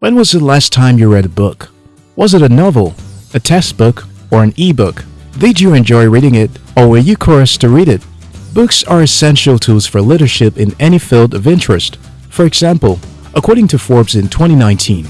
When was the last time you read a book? Was it a novel, a textbook, or an e-book? Did you enjoy reading it, or were you coerced to read it? Books are essential tools for leadership in any field of interest. For example, according to Forbes in 2019,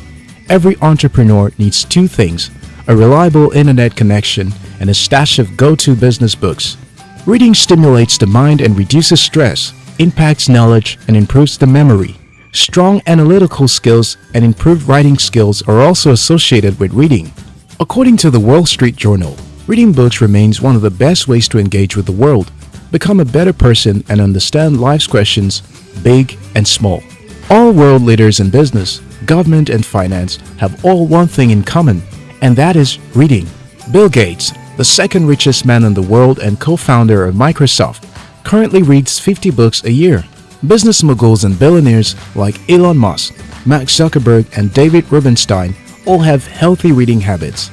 every entrepreneur needs two things, a reliable internet connection and a stash of go-to business books. Reading stimulates the mind and reduces stress, impacts knowledge, and improves the memory. Strong analytical skills and improved writing skills are also associated with reading. According to the Wall Street Journal, reading books remains one of the best ways to engage with the world, become a better person and understand life's questions, big and small. All world leaders in business, government and finance have all one thing in common, and that is reading. Bill Gates, the second richest man in the world and co-founder of Microsoft, currently reads 50 books a year. Business moguls and billionaires like Elon Musk, Mark Zuckerberg and David Rubenstein all have healthy reading habits.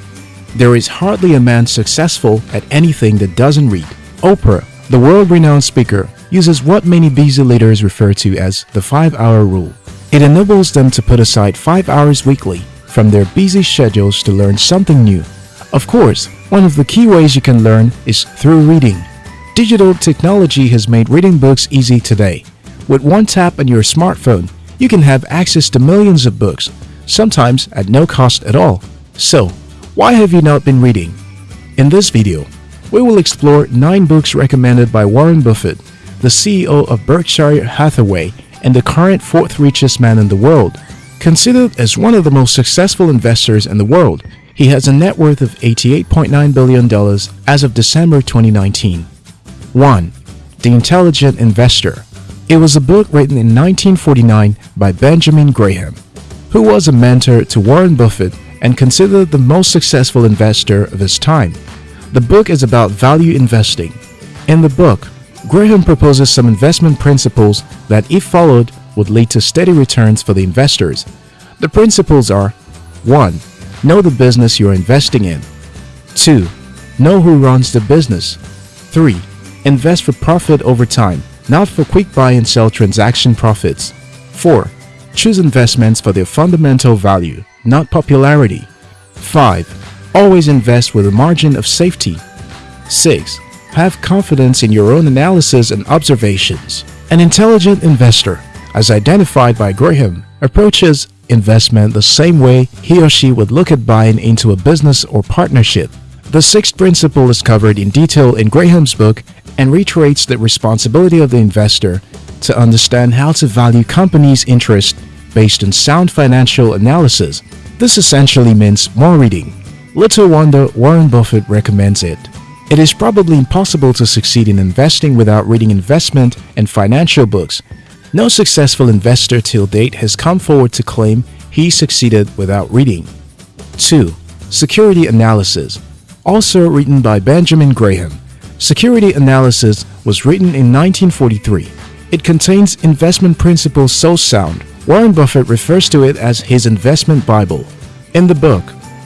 There is hardly a man successful at anything that doesn't read. Oprah, the world-renowned speaker, uses what many busy leaders refer to as the 5-hour rule. It enables them to put aside 5 hours weekly from their busy schedules to learn something new. Of course, one of the key ways you can learn is through reading. Digital technology has made reading books easy today. With one tap on your smartphone, you can have access to millions of books, sometimes at no cost at all. So, why have you not been reading? In this video, we will explore 9 books recommended by Warren Buffett, the CEO of Berkshire Hathaway and the current fourth richest man in the world. Considered as one of the most successful investors in the world, he has a net worth of $88.9 billion as of December 2019. 1. The Intelligent Investor it was a book written in 1949 by Benjamin Graham, who was a mentor to Warren Buffett and considered the most successful investor of his time. The book is about value investing. In the book, Graham proposes some investment principles that, if followed, would lead to steady returns for the investors. The principles are 1. Know the business you're investing in. 2. Know who runs the business. 3. Invest for profit over time not for quick buy and sell transaction profits. 4. Choose investments for their fundamental value, not popularity. 5. Always invest with a margin of safety. 6. Have confidence in your own analysis and observations. An intelligent investor, as identified by Graham, approaches investment the same way he or she would look at buying into a business or partnership. The sixth principle is covered in detail in Graham's book and reiterates the responsibility of the investor to understand how to value companies' interest based on sound financial analysis. This essentially means more reading. Little wonder Warren Buffett recommends it. It is probably impossible to succeed in investing without reading investment and financial books. No successful investor till date has come forward to claim he succeeded without reading. 2. Security Analysis Also written by Benjamin Graham Security Analysis was written in 1943. It contains investment principles so sound, Warren Buffett refers to it as his investment Bible. In the book,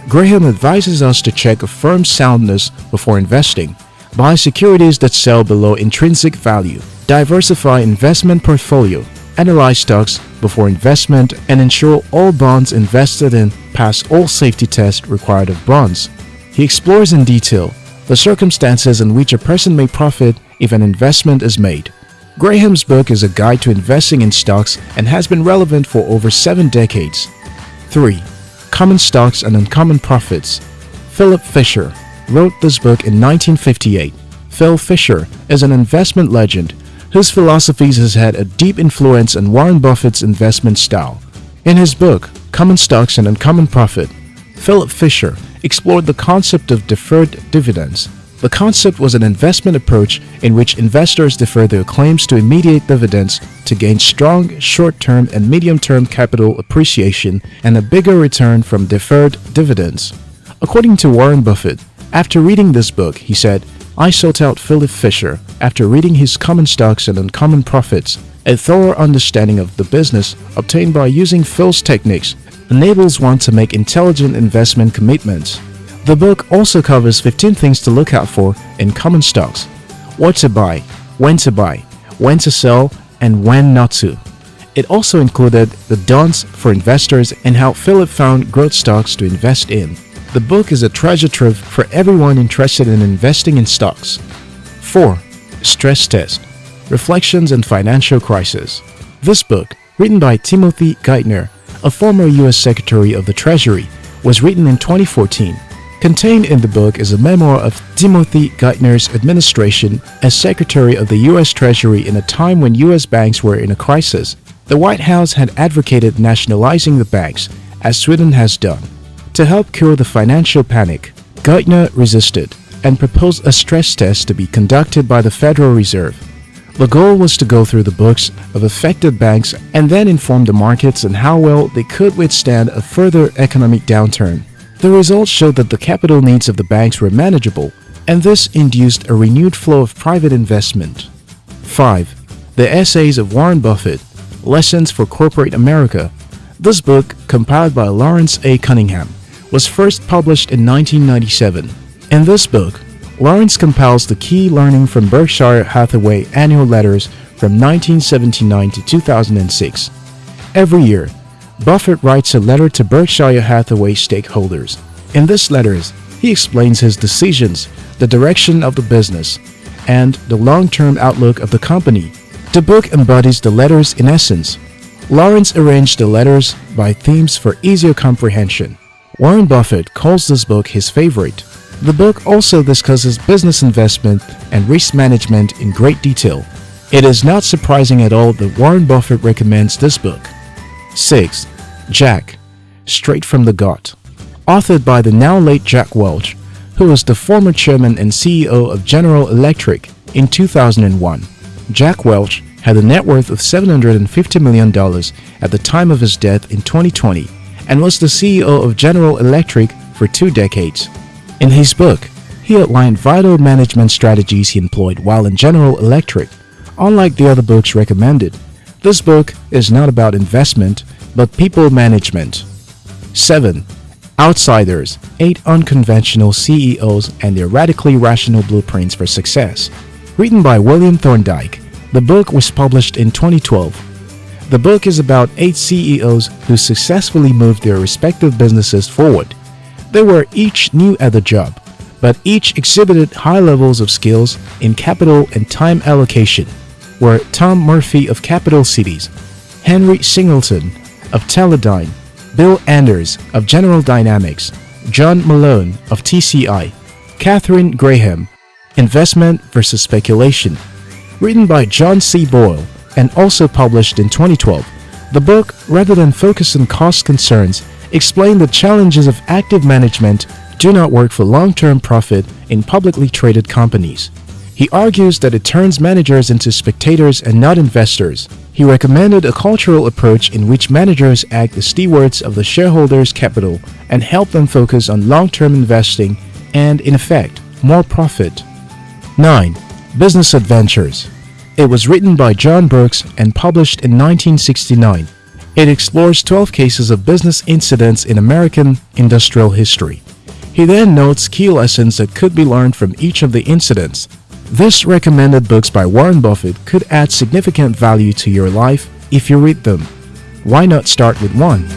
Graham advises us to check a firm's soundness before investing, buy securities that sell below intrinsic value, diversify investment portfolio, analyze stocks before investment and ensure all bonds invested in pass all safety tests required of bonds. He explores in detail the circumstances in which a person may profit if an investment is made. Graham's book is a guide to investing in stocks and has been relevant for over seven decades. 3. Common Stocks and Uncommon Profits Philip Fisher wrote this book in 1958. Phil Fisher is an investment legend whose philosophies has had a deep influence on Warren Buffett's investment style. In his book, Common Stocks and Uncommon Profit, Philip Fisher explored the concept of deferred dividends. The concept was an investment approach in which investors defer their claims to immediate dividends to gain strong short-term and medium-term capital appreciation and a bigger return from deferred dividends. According to Warren Buffett, after reading this book, he said, I sought out Philip Fisher after reading his Common Stocks and Uncommon Profits. A thorough understanding of the business obtained by using Phil's techniques enables one to make intelligent investment commitments. The book also covers 15 things to look out for in common stocks, what to buy, when to buy, when to sell, and when not to. It also included the don'ts for investors and how Philip found growth stocks to invest in. The book is a treasure trove for everyone interested in investing in stocks. 4. Stress Test Reflections and Financial Crisis This book, written by Timothy Geithner, a former U.S. Secretary of the Treasury, was written in 2014. Contained in the book is a memoir of Timothy Geithner's administration as Secretary of the U.S. Treasury in a time when U.S. banks were in a crisis. The White House had advocated nationalizing the banks, as Sweden has done. To help cure the financial panic, Geithner resisted and proposed a stress test to be conducted by the Federal Reserve. The goal was to go through the books of affected banks and then inform the markets on how well they could withstand a further economic downturn. The results showed that the capital needs of the banks were manageable, and this induced a renewed flow of private investment. 5. The Essays of Warren Buffett Lessons for Corporate America This book, compiled by Lawrence A. Cunningham, was first published in 1997. In this book, Lawrence compiles the key learning from Berkshire Hathaway annual letters from 1979 to 2006. Every year, Buffett writes a letter to Berkshire Hathaway stakeholders. In this letters, he explains his decisions, the direction of the business, and the long-term outlook of the company. The book embodies the letters in essence. Lawrence arranged the letters by themes for easier comprehension. Warren Buffett calls this book his favorite. The book also discusses business investment and risk management in great detail. It is not surprising at all that Warren Buffett recommends this book. 6. Jack, Straight from the Gut Authored by the now late Jack Welch, who was the former chairman and CEO of General Electric in 2001. Jack Welch had a net worth of $750 million at the time of his death in 2020 and was the CEO of General Electric for two decades. In his book, he outlined vital management strategies he employed while in General Electric. Unlike the other books recommended, this book is not about investment, but people management. 7. Outsiders 8 Unconventional CEOs and Their Radically Rational Blueprints for Success. Written by William Thorndike, the book was published in 2012. The book is about 8 CEOs who successfully moved their respective businesses forward. They were each new at the job, but each exhibited high levels of skills in capital and time allocation were Tom Murphy of Capital Cities, Henry Singleton of Teledyne, Bill Anders of General Dynamics, John Malone of TCI, Katharine Graham, Investment versus Speculation, written by John C. Bogle and also published in 2012. The book, rather than focus on cost concerns, explained the challenges of active management do not work for long-term profit in publicly traded companies. He argues that it turns managers into spectators and not investors. He recommended a cultural approach in which managers act as stewards of the shareholders' capital and help them focus on long-term investing and, in effect, more profit. 9. Business Adventures It was written by John Brooks and published in 1969. It explores 12 cases of business incidents in American industrial history. He then notes key lessons that could be learned from each of the incidents this recommended books by Warren Buffett could add significant value to your life if you read them. Why not start with one?